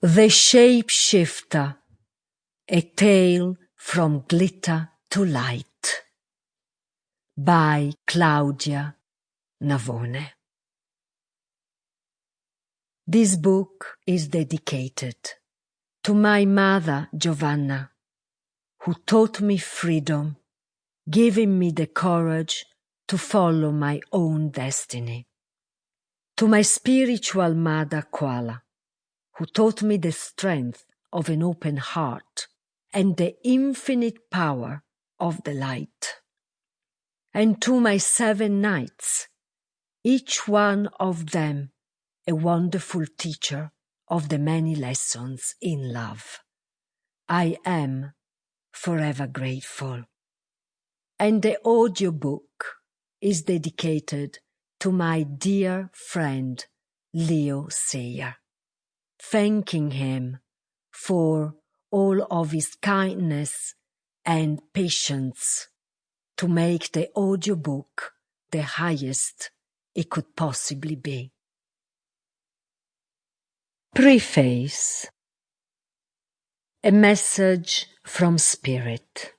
The Shapeshifter A Tale from Glitter to Light by Claudia Navone. This book is dedicated to my mother Giovanna, who taught me freedom, giving me the courage to follow my own destiny. To my spiritual mother Kuala, who taught me the strength of an open heart and the infinite power of the light. And to my seven knights, each one of them a wonderful teacher of the many lessons in love. I am forever grateful. And the audiobook is dedicated to my dear friend Leo Sayer thanking him for all of his kindness and patience to make the audiobook the highest it could possibly be. Preface A message from Spirit.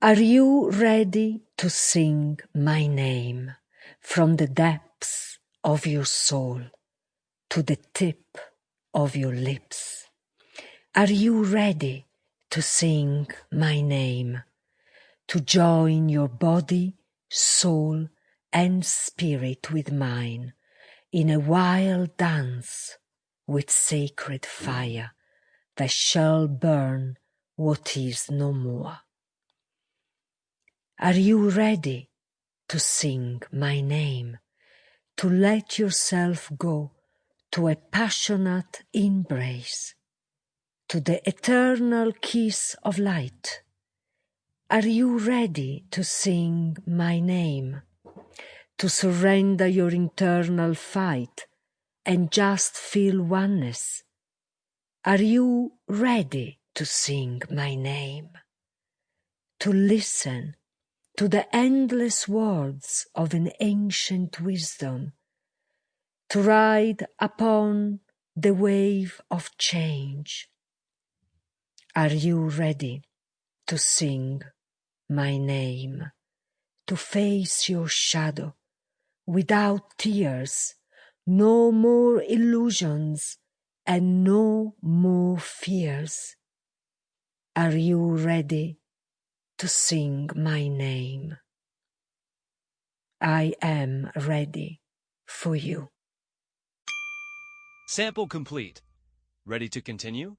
Are you ready to sing my name from the depths of your soul? To the tip of your lips. Are you ready to sing my name, to join your body, soul, and spirit with mine in a wild dance with sacred fire that shall burn what is no more? Are you ready to sing my name, to let yourself go to a passionate embrace, to the eternal kiss of light. Are you ready to sing my name, to surrender your internal fight and just feel oneness? Are you ready to sing my name, to listen to the endless words of an ancient wisdom to ride upon the wave of change. Are you ready to sing my name, to face your shadow without tears, no more illusions and no more fears? Are you ready to sing my name? I am ready for you. Sample complete. Ready to continue?